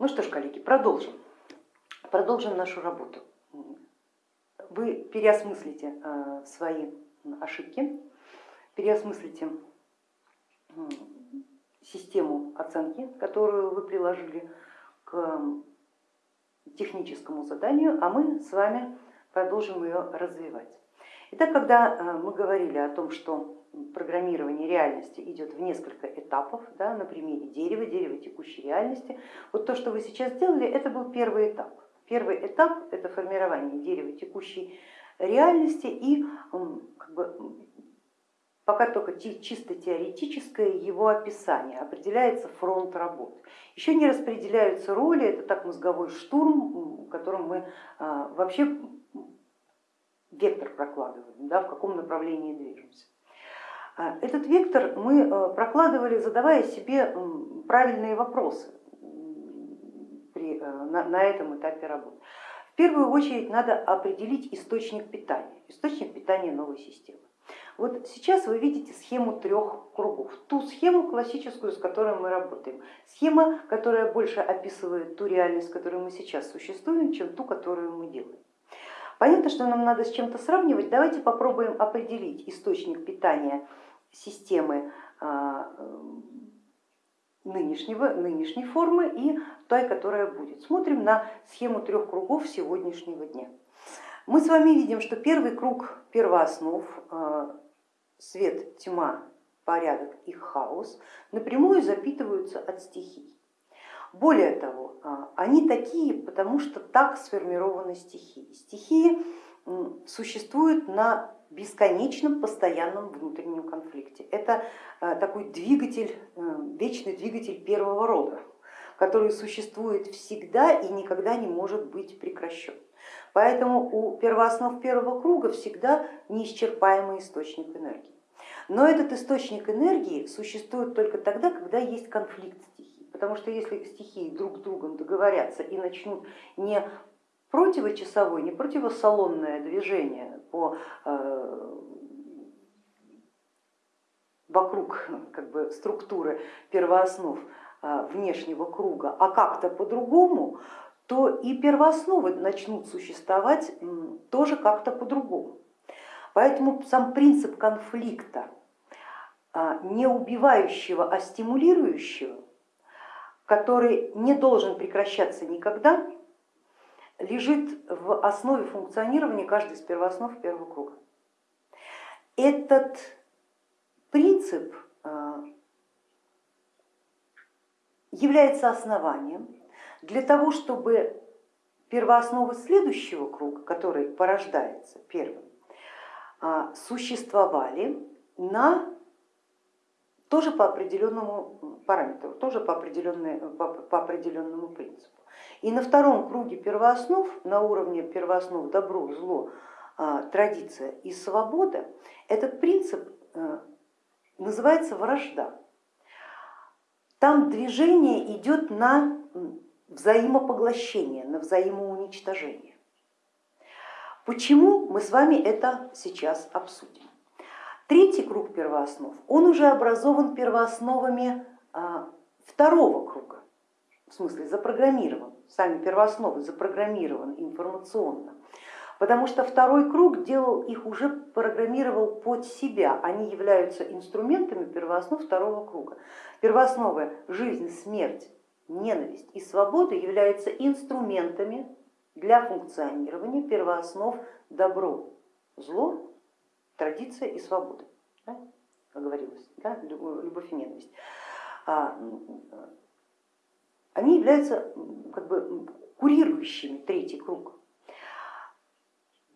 Ну что ж, коллеги, продолжим. Продолжим нашу работу. Вы переосмыслите э, свои ошибки, переосмыслите систему оценки, которую вы приложили к техническому заданию, а мы с вами продолжим ее развивать. Итак, когда э, мы говорили о том, что программирование реальности идет в несколько этапов, да, на примере дерева, дерева текущей реальности, вот то, что вы сейчас сделали, это был первый этап. Первый этап это формирование дерева текущей реальности и как бы, пока только чисто теоретическое его описание, определяется фронт работ. Еще не распределяются роли, это так мозговой штурм, которым мы а, вообще вектор прокладываем, да, в каком направлении движемся. А, этот вектор мы а, прокладывали, задавая себе правильные вопросы при, на, на этом этапе работы. В первую очередь надо определить источник питания, источник питания новой системы. Вот сейчас вы видите схему трех кругов, ту схему классическую, с которой мы работаем, схема, которая больше описывает ту реальность, в которой мы сейчас существуем, чем ту, которую мы делаем. Понятно, что нам надо с чем-то сравнивать, давайте попробуем определить источник питания системы а, нынешнего, нынешней формы и той, которая будет. Смотрим на схему трех кругов сегодняшнего дня. Мы с вами видим, что первый круг первооснов а, свет, тьма, порядок и хаос напрямую запитываются от стихий. Более того, а, они такие, потому что так сформированы стихии. Стихии существуют на бесконечном постоянном внутреннем конфликте. Это а, такой двигатель, э, вечный двигатель первого рода, который существует всегда и никогда не может быть прекращен. Поэтому у первооснов первого круга всегда неисчерпаемый источник энергии. Но этот источник энергии существует только тогда, когда есть конфликт стихий. Потому что если стихии друг с другом договорятся и начнут не противочасовое, не противосалонное движение по, э, вокруг как бы, структуры первооснов э, внешнего круга, а как-то по-другому, то и первоосновы начнут существовать тоже как-то по-другому. Поэтому сам принцип конфликта, а, не убивающего, а стимулирующего, который не должен прекращаться никогда, лежит в основе функционирования каждой из первооснов первого круга. Этот принцип а, является основанием для того, чтобы первоосновы следующего круга, который порождается первым, а, существовали на тоже по определенному параметру, тоже по, по, по определенному принципу. И на втором круге первооснов, на уровне первооснов добро, зло, а, традиция и свобода, этот принцип э, называется вражда. Там движение идет на взаимопоглощение, на взаимоуничтожение. Почему мы с вами это сейчас обсудим? Третий круг первооснов, он уже образован первоосновами а, второго круга, в смысле запрограммирован, сами первоосновы запрограммированы информационно, потому что второй круг делал их уже, программировал под себя, они являются инструментами первооснов второго круга. Первоосновы жизнь, смерть, ненависть и свобода являются инструментами для функционирования первооснов добро, зло, традиция и свобода, да, как говорилось, да, любовь и ненависть. А, они являются как бы курирующими третий круг.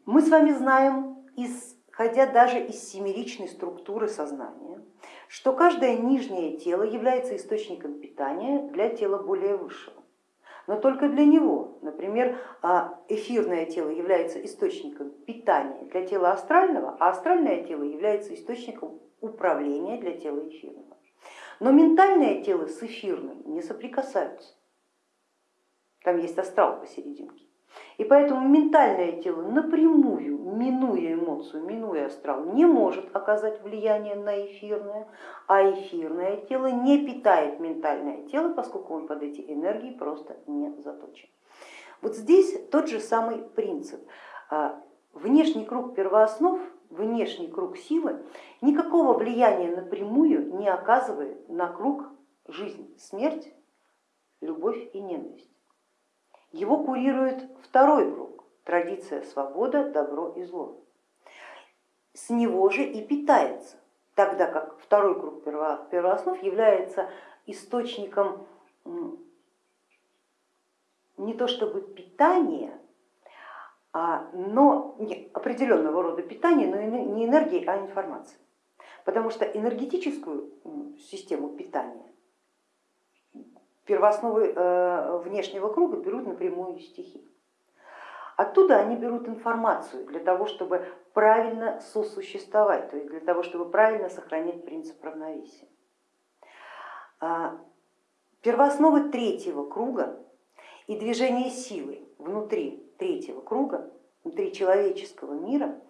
Мы с вами знаем, исходя даже из семеричной структуры сознания, что каждое нижнее тело является источником питания для тела более высшего но только для него. Например, а, эфирное тело является источником питания для тела астрального, а астральное тело является источником управления для тела эфирного. Но ментальное тело с эфирным не соприкасаются. Там есть астрал посерединке. И поэтому ментальное тело напрямую, минуя эмоцию, минуя астрал, не может оказать влияние на эфирное, а эфирное тело не питает ментальное тело, поскольку он под эти энергии просто не заточен. Вот здесь тот же самый принцип. А, внешний круг первооснов, внешний круг силы никакого влияния напрямую не оказывает на круг жизнь, смерть, любовь и ненависть. Его курирует второй круг, традиция свобода, добро и зло. С него же и питается, тогда как второй круг первооснов является источником не то чтобы питания, а, но определенного рода питания, но не энергии, а информации. Потому что энергетическую систему питания первоосновы э, внешнего круга берут напрямую стихи. Оттуда они берут информацию для того, чтобы правильно сосуществовать, то есть для того, чтобы правильно сохранять принцип равновесия. А, первоосновы третьего круга и движение силы внутри третьего круга, внутри человеческого мира,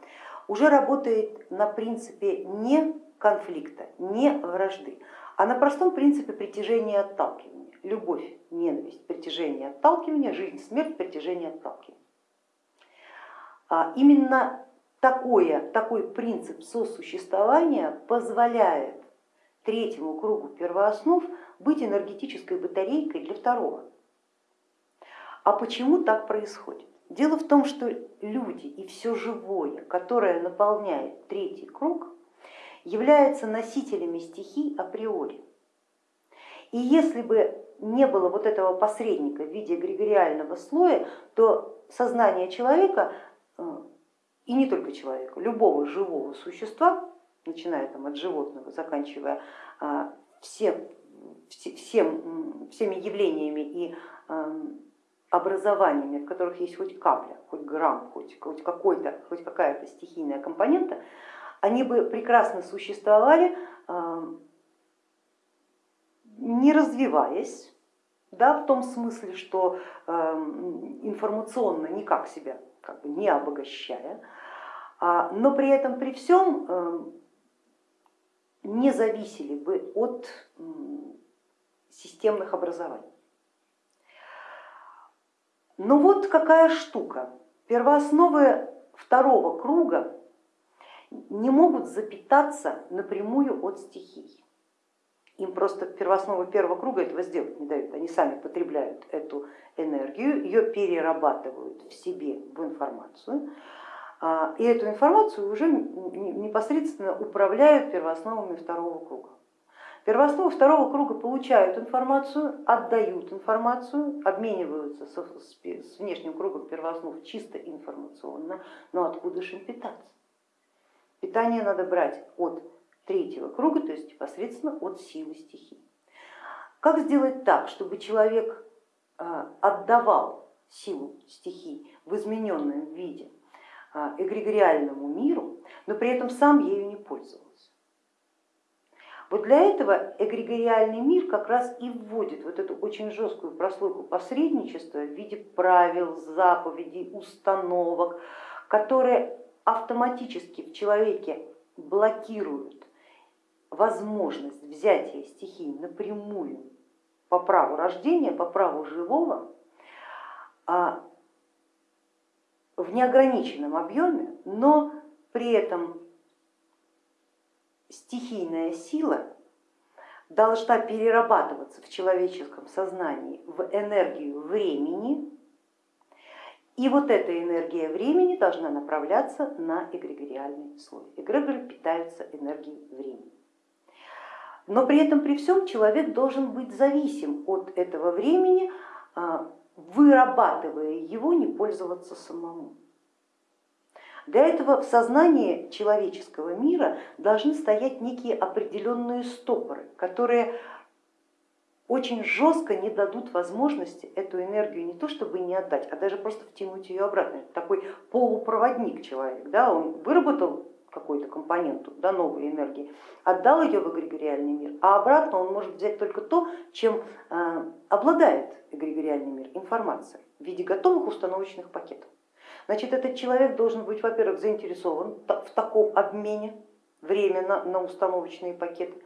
уже работает на принципе не конфликта, не вражды, а на простом принципе притяжения и отталкивания. Любовь, ненависть, притяжение, отталкивание, жизнь, смерть, притяжение, отталкивание. А именно такое, такой принцип сосуществования позволяет третьему кругу первооснов быть энергетической батарейкой для второго. А почему так происходит? Дело в том, что люди и все живое, которое наполняет третий круг, являются носителями стихий априори. И если бы не было вот этого посредника в виде эгрегориального слоя, то сознание человека, э, и не только человека, любого живого существа, начиная там, от животного, заканчивая а, всем, всем, всеми явлениями и эм, образованиями, в которых есть хоть капля, хоть грамм, хоть, хоть, какой-то, хоть какая-то стихийная компонента, они бы прекрасно существовали, не развиваясь, да, в том смысле, что информационно никак себя как бы не обогащая, а, но при этом при всем не зависели бы от системных образований. Но вот какая штука. Первоосновы второго круга не могут запитаться напрямую от стихий. Им просто первоосновы первого круга этого сделать не дают. Они сами потребляют эту энергию, ее перерабатывают в себе в информацию, а, и эту информацию уже непосредственно управляют первоосновами второго круга. Первоосновы второго круга получают информацию, отдают информацию, обмениваются с внешним кругом первооснов чисто информационно, но откуда же им питаться? Питание надо брать от третьего круга, то есть непосредственно от силы стихий. Как сделать так, чтобы человек а, отдавал силу стихий в измененном виде а, эгрегориальному миру, но при этом сам ею не пользовался? Вот для этого эгрегориальный мир как раз и вводит вот эту очень жесткую прослойку посредничества в виде правил, заповедей, установок, которые автоматически в человеке блокируют возможность взятия стихий напрямую по праву рождения, по праву живого, а в неограниченном объеме, но при этом стихийная сила должна перерабатываться в человеческом сознании в энергию времени, и вот эта энергия времени должна направляться на эгрегориальный слой. Эгрегоры питаются энергией времени. Но при этом при всем человек должен быть зависим от этого времени, а, вырабатывая его, не пользоваться самому. Для этого в сознании человеческого мира должны стоять некие определенные стопоры, которые очень жестко не дадут возможности эту энергию не то чтобы не отдать, а даже просто втянуть ее обратно. Это такой полупроводник человек, да? он выработал какой-то компоненту, да, новой энергии, отдал ее в эгрегориальный мир, а обратно он может взять только то, чем э, обладает эгрегориальный мир, информация в виде готовых установочных пакетов. Значит, этот человек должен быть, во-первых, заинтересован в таком обмене временно на установочные пакеты,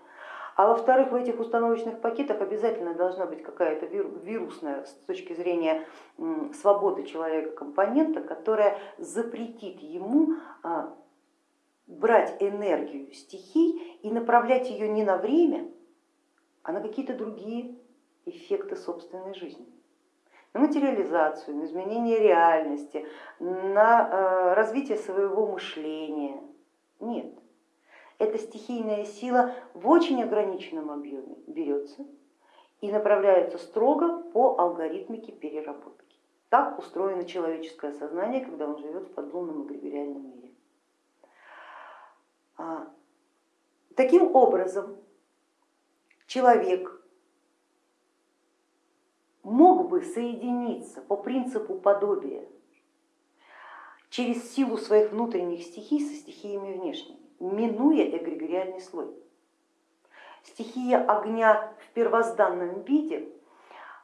а во-вторых, в этих установочных пакетах обязательно должна быть какая-то вирусная с точки зрения свободы человека компонента, которая запретит ему а, брать энергию стихий и направлять ее не на время, а на какие-то другие эффекты собственной жизни. На материализацию, на изменение реальности, на э, развитие своего мышления. Нет, эта стихийная сила в очень ограниченном объеме берется и направляется строго по алгоритмике переработки. Так устроено человеческое сознание, когда он живет в подлунном эгрегориальном мире. А, таким образом, человек мог бы соединиться по принципу подобия через силу своих внутренних стихий со стихиями внешними минуя эгрегориальный слой. Стихия огня в первозданном виде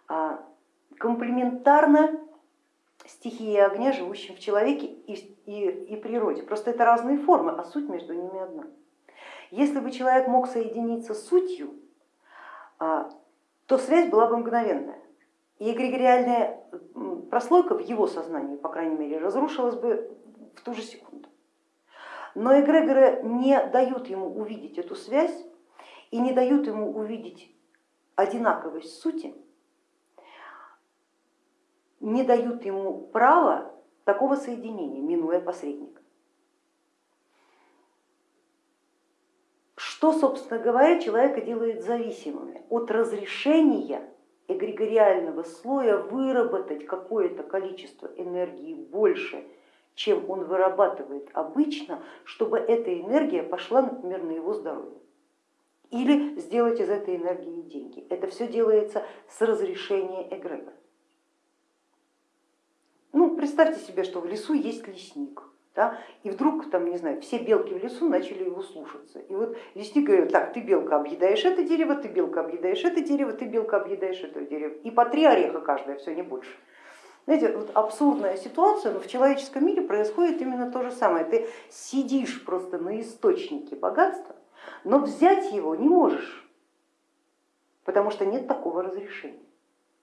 а, комплементарна стихии огня, живущим в человеке и, и, и природе. Просто это разные формы, а суть между ними одна. Если бы человек мог соединиться с сутью, а, то связь была бы мгновенная. И эгрегориальная прослойка в его сознании, по крайней мере, разрушилась бы в ту же секунду. Но эгрегоры не дают ему увидеть эту связь и не дают ему увидеть одинаковость сути, не дают ему права такого соединения, минуя посредника. Что, собственно говоря, человека делает зависимыми от разрешения эгрегориального слоя выработать какое-то количество энергии больше, чем он вырабатывает обычно, чтобы эта энергия пошла, например, на его здоровье. Или сделать из этой энергии деньги. Это все делается с разрешения эгрегора. Представьте себе, что в лесу есть лесник, да, и вдруг, там, не знаю, все белки в лесу начали его слушаться. И вот лесник говорит, так, ты белка объедаешь это дерево, ты белка объедаешь это дерево, ты белка объедаешь это дерево. И по три ореха каждая, все, не больше. Знаете, вот абсурдная ситуация, но в человеческом мире происходит именно то же самое. Ты сидишь просто на источнике богатства, но взять его не можешь, потому что нет такого разрешения.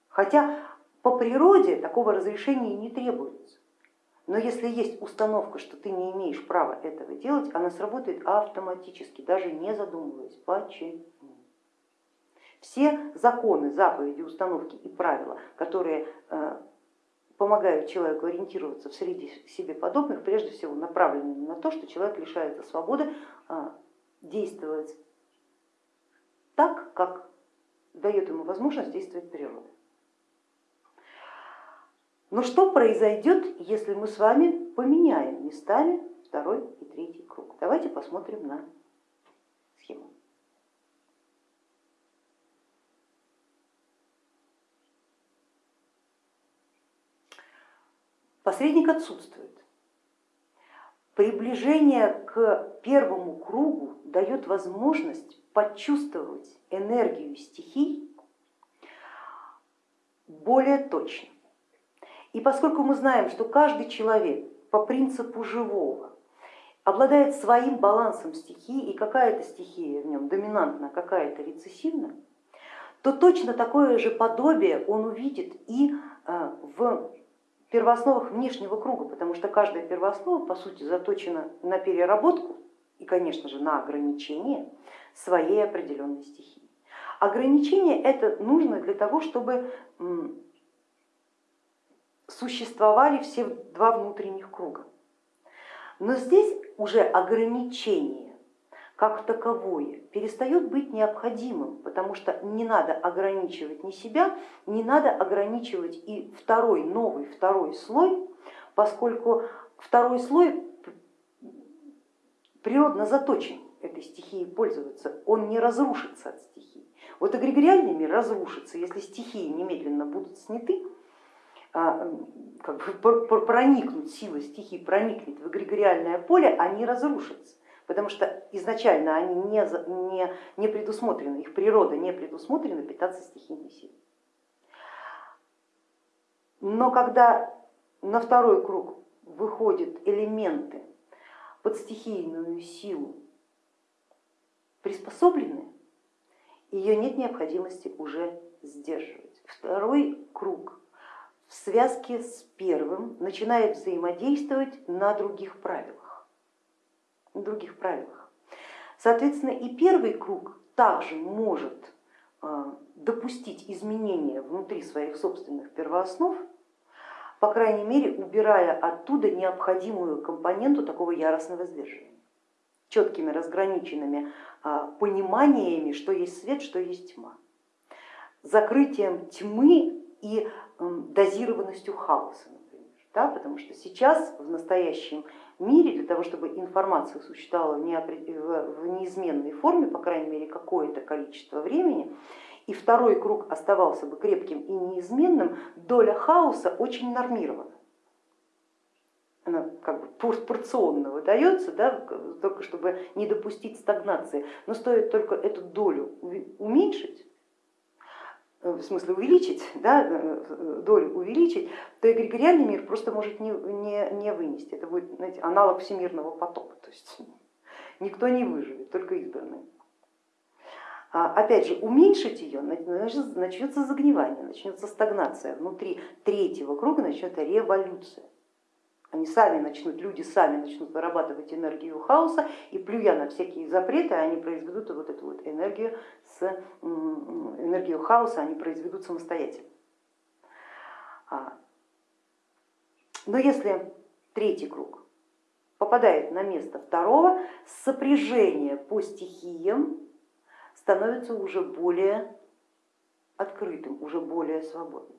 Хотя по природе такого разрешения не требуется. Но если есть установка, что ты не имеешь права этого делать, она сработает автоматически, даже не задумываясь. Почему? Все законы, заповеди, установки и правила, которые э, помогают человеку ориентироваться в среде себе подобных, прежде всего направлены на то, что человек лишается свободы а, действовать так, как дает ему возможность действовать природа. Но что произойдет, если мы с вами поменяем местами второй и третий круг? Давайте посмотрим на схему. Посредник отсутствует. Приближение к первому кругу дает возможность почувствовать энергию стихий более точно. И поскольку мы знаем, что каждый человек по принципу живого обладает своим балансом стихий, и какая-то стихия в нем доминантна, какая-то рецессивна, то точно такое же подобие он увидит и э, в первоосновах внешнего круга, потому что каждая первооснова по сути заточена на переработку и, конечно же, на ограничение своей определенной стихии. Ограничение это нужно для того, чтобы существовали все два внутренних круга. Но здесь уже ограничение как таковое перестает быть необходимым, потому что не надо ограничивать ни себя, не надо ограничивать и второй, новый второй слой, поскольку второй слой природно заточен этой стихией пользоваться, он не разрушится от стихии. Вот эгрегориальный мир разрушится, если стихии немедленно будут сняты, как бы проникнут, сила стихии проникнет в эгрегориальное поле, они разрушатся потому что изначально они не, не, не предусмотрены, их природа не предусмотрена питаться стихийной силой. Но когда на второй круг выходят элементы под стихийную силу приспособленные, ее нет необходимости уже сдерживать. Второй круг в связке с первым начинает взаимодействовать на других правилах. На других правилах. Соответственно, и первый круг также может а, допустить изменения внутри своих собственных первооснов, по крайней мере убирая оттуда необходимую компоненту такого яростного сдерживания четкими разграниченными а, пониманиями, что есть свет, что есть тьма, закрытием тьмы и дозированностью хаоса, например. Да, потому что сейчас в настоящем мире для того, чтобы информация существовала в неизменной форме, по крайней мере какое-то количество времени, и второй круг оставался бы крепким и неизменным, доля хаоса очень нормирована она как бы порционно выдается, да, только чтобы не допустить стагнации. Но стоит только эту долю уменьшить, в смысле увеличить, да, э, долю увеличить, то эгрегориальный мир просто может не, не, не вынести. Это будет знаете, аналог всемирного потока, то есть никто не выживет, только избранные. А, опять же, уменьшить ее, начнется загнивание, начнется стагнация. Внутри третьего круга начнется революция они сами начнут, люди сами начнут вырабатывать энергию хаоса, и плюя на всякие запреты, они произведут вот эту вот энергию, с, энергию хаоса, они произведут самостоятельно. А, но если третий круг попадает на место второго, сопряжение по стихиям становится уже более открытым, уже более свободным.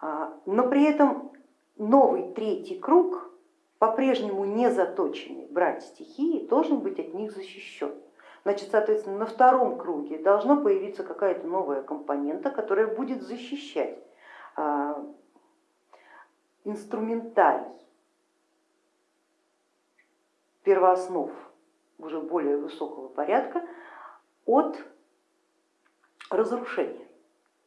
А, но при этом новый третий круг, по-прежнему не заточенный брать стихии, должен быть от них защищен. Значит, соответственно, на втором круге должна появиться какая-то новая компонента, которая будет защищать а, инструментарий первооснов уже более высокого порядка от разрушения,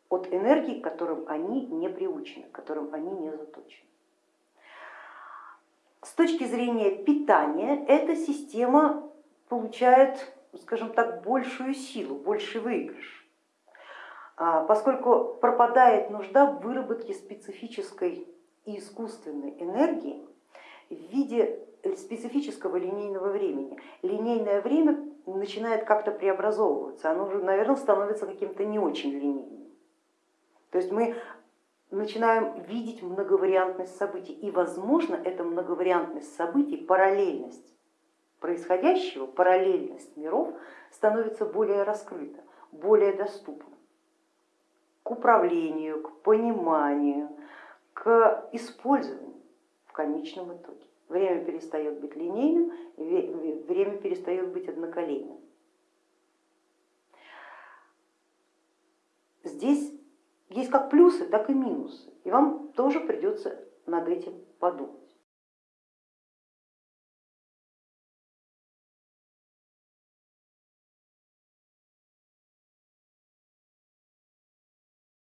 от энергии, к которым они не приучены, к которым они не заточены. С точки зрения питания эта система получает, скажем так, большую силу, больший выигрыш, а, поскольку пропадает нужда в выработке специфической и искусственной энергии в виде специфического линейного времени. Линейное время начинает как-то преобразовываться, оно уже, наверное, становится каким-то не очень линейным. То есть мы начинаем видеть многовариантность событий. И, возможно, эта многовариантность событий, параллельность происходящего, параллельность миров становится более раскрыта, более доступна к управлению, к пониманию, к использованию в конечном итоге. Время перестает быть линейным, время перестает быть одноколейным. Здесь есть как плюсы, так и минусы, и вам тоже придется над этим подумать.